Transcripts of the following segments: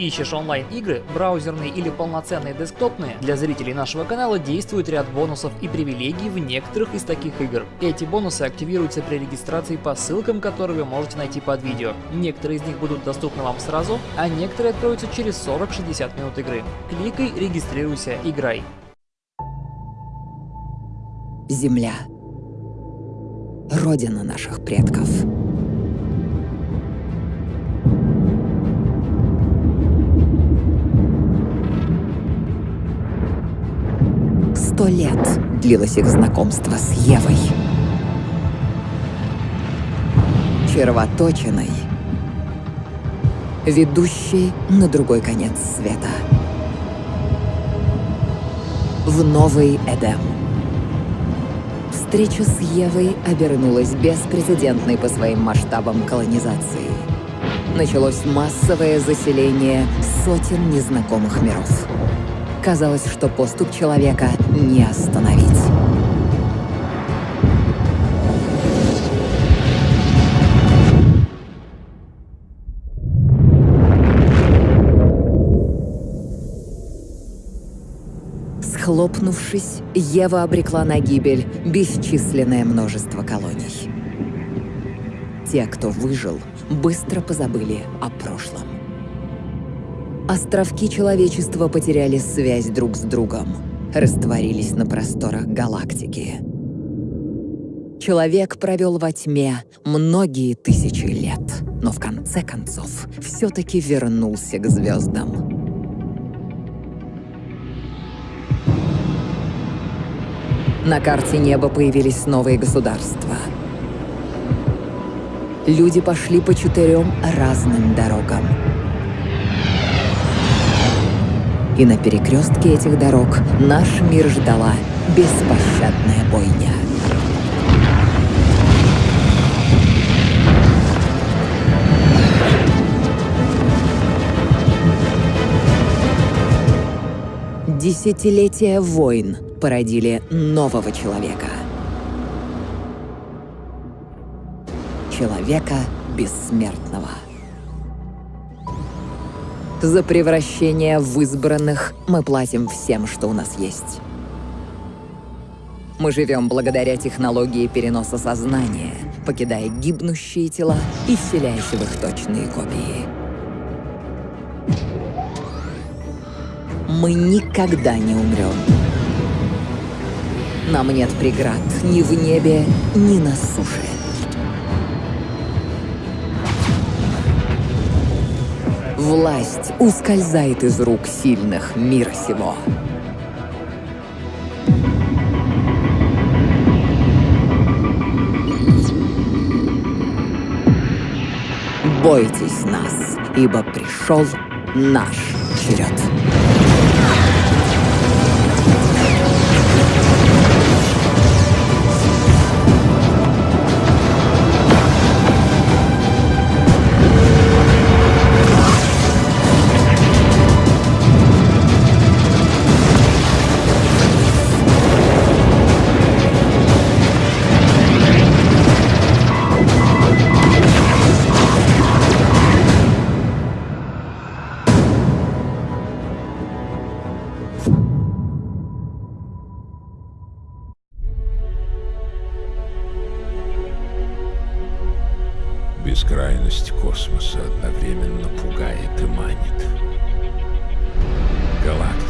Ищешь онлайн-игры, браузерные или полноценные десктопные? Для зрителей нашего канала действует ряд бонусов и привилегий в некоторых из таких игр. Эти бонусы активируются при регистрации по ссылкам, которые вы можете найти под видео. Некоторые из них будут доступны вам сразу, а некоторые откроются через 40-60 минут игры. Кликай, регистрируйся, играй. Земля. Родина наших предков. Длилось их знакомство с Евой. Червоточиной, ведущей на другой конец света. В новый Эдем. Встреча с Евой обернулась беспрецедентной по своим масштабам колонизацией. Началось массовое заселение сотен незнакомых миров. Казалось, что поступ человека не остановить. Схлопнувшись, Ева обрекла на гибель бесчисленное множество колоний. Те, кто выжил, быстро позабыли о прошлом. Островки человечества потеряли связь друг с другом, растворились на просторах галактики. Человек провел во тьме многие тысячи лет, но в конце концов все-таки вернулся к звездам. На карте неба появились новые государства. Люди пошли по четырем разным дорогам. И на перекрестке этих дорог наш мир ждала беспощадная бойня. Десятилетия войн породили нового человека. Человека бессмертного. За превращение в избранных мы платим всем, что у нас есть. Мы живем благодаря технологии переноса сознания, покидая гибнущие тела и вселяясь в их точные копии. Мы никогда не умрем. Нам нет преград ни в небе, ни на суше. Власть ускользает из рук сильных мира сего. Бойтесь нас, ибо пришел наш черед.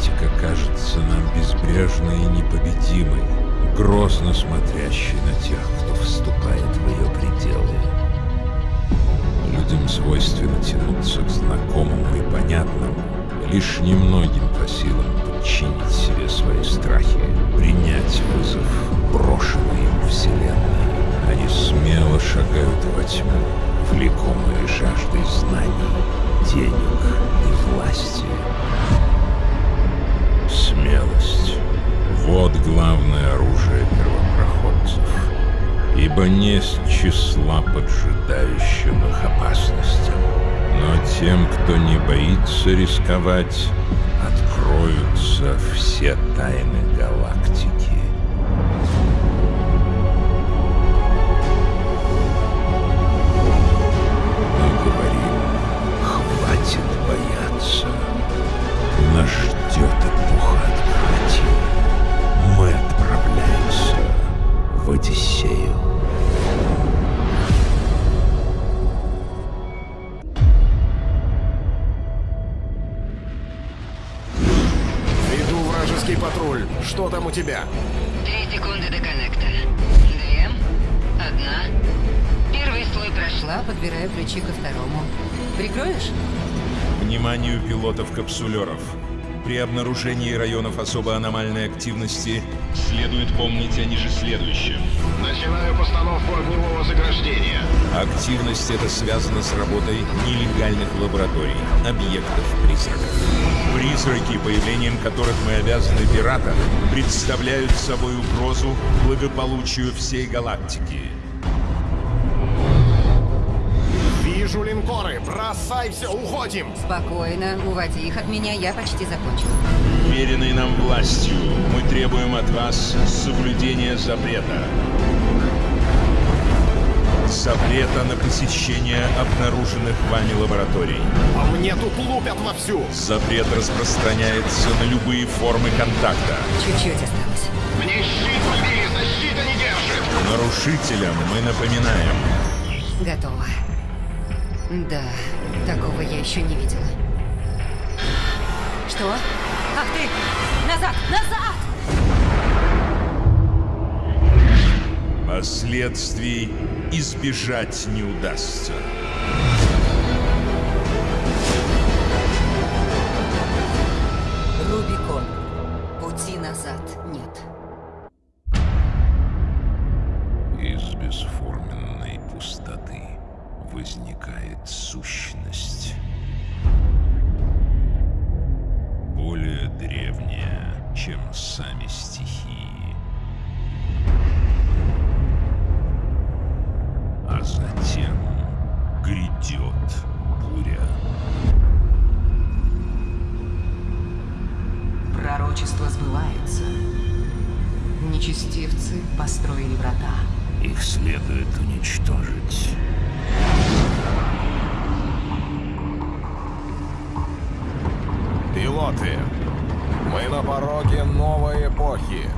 Галактика кажется нам безбрежной и непобедимой, грозно смотрящей на тех, кто вступает в ее пределы. Людям свойственно тянуться к знакомому и понятному, лишь немногим по силам подчинить себе свои страхи, принять вызов брошенной им Вселенной. Они смело шагают во тьму, влекомые жаждой знаний, денег и власти. Главное оружие первопроходцев, ибо не с числа поджидающим их опасностям. Но тем, кто не боится рисковать, откроются все тайны галактики. Имперский патруль, что там у тебя? Три секунды до коннекта. Две. Одна. Первый слой прошла, подбираю ключи ко второму. Прикроешь? Вниманию пилотов-капсулеров. При обнаружении районов особо аномальной активности следует помнить о ниже следующем. Начинаю постановку огневого. Активность эта связана с работой нелегальных лабораторий, объектов-призраков. Призраки, появлением которых мы обязаны пиратам, представляют собой угрозу благополучию всей галактики. Вижу линкоры, бросай все, уходим! Спокойно, уводи их от меня, я почти закончил. Веренной нам властью, мы требуем от вас соблюдения запрета. Запрета на посещение обнаруженных вами лабораторий. А мне тут лупят вовсю! Запрет распространяется на любые формы контакта. Чуть-чуть осталось. Мне щит побери, защита не держит! Нарушителям мы напоминаем. Готово. Да, такого я еще не видела. Что? Ах ты! Назад! Назад! Последствий избежать не удастся. Рубикон. Пути назад нет. Из бесформенной пустоты возникает сущность. Более древняя, чем сами стихии. Пророчества сбываются. Нечестивцы построили врата. Их следует уничтожить. Пилоты, мы на пороге новой эпохи.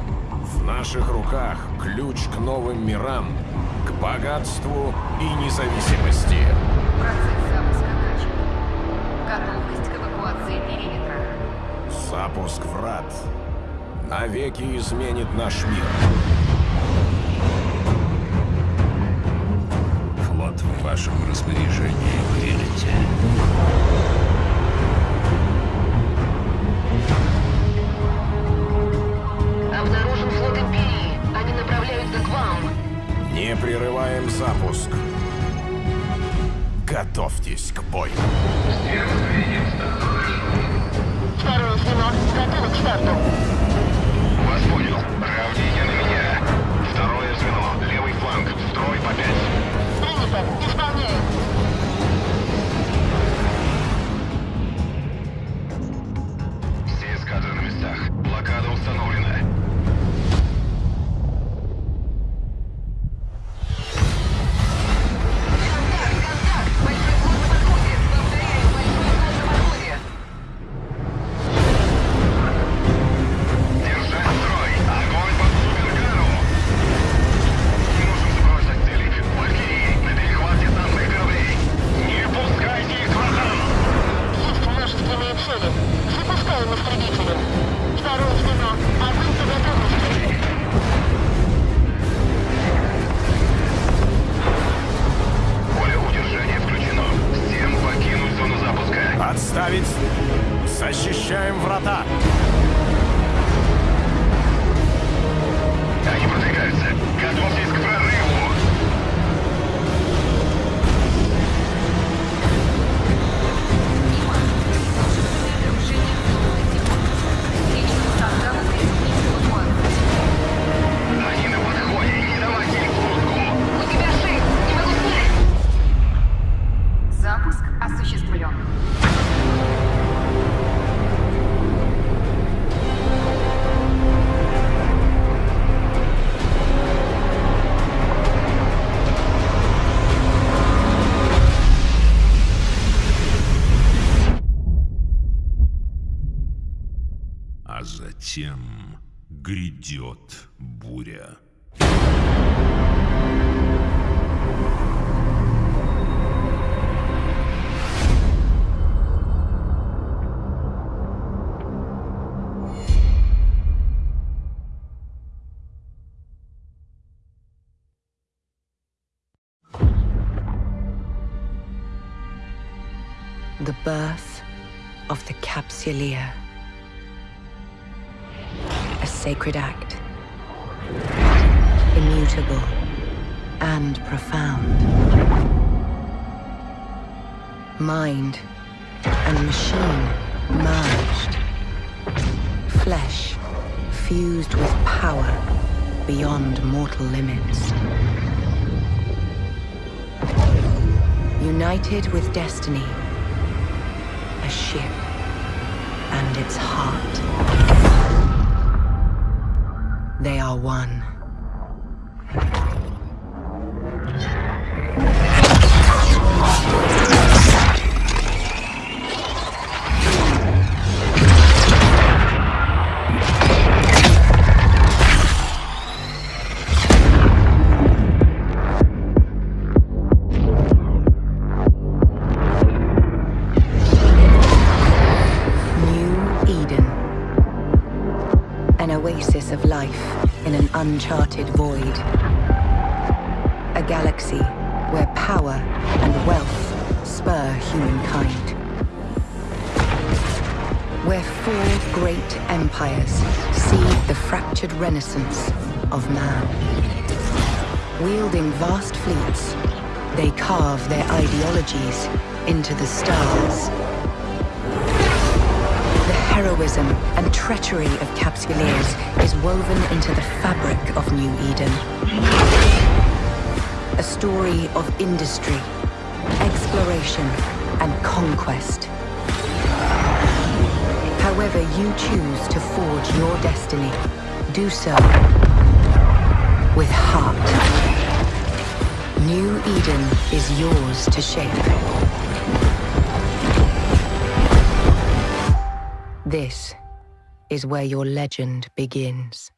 В наших руках ключ к новым мирам, к богатству и независимости. Процесс запуска начат. Готовность к эвакуации периметра. Запуск врат навеки изменит наш мир. Флот в вашем распоряжении, повелитель. Обнаружен флот Империи. Они направляются к вам. Не прерываем запуск. Готовьтесь к бою. Второе звено готово к старту. Вас понял. Равнение на меня. Второе звено. Левый фланг. Строй по пять. Принято. Исполняем. Осуществлен. А затем грядет буря. Birth of the Capsuleer. A sacred act, immutable and profound. Mind and machine merged. Flesh fused with power beyond mortal limits. United with destiny, a ship and its heart. They are one. Uncharted void. A galaxy where power and wealth spur humankind. Where four great empires seed the fractured renaissance of man. Wielding vast fleets, they carve their ideologies into the stars. The heroism and treachery of Capsuleers is woven into the fabric of New Eden. A story of industry, exploration, and conquest. However you choose to forge your destiny, do so with heart. New Eden is yours to shape. This is where your legend begins.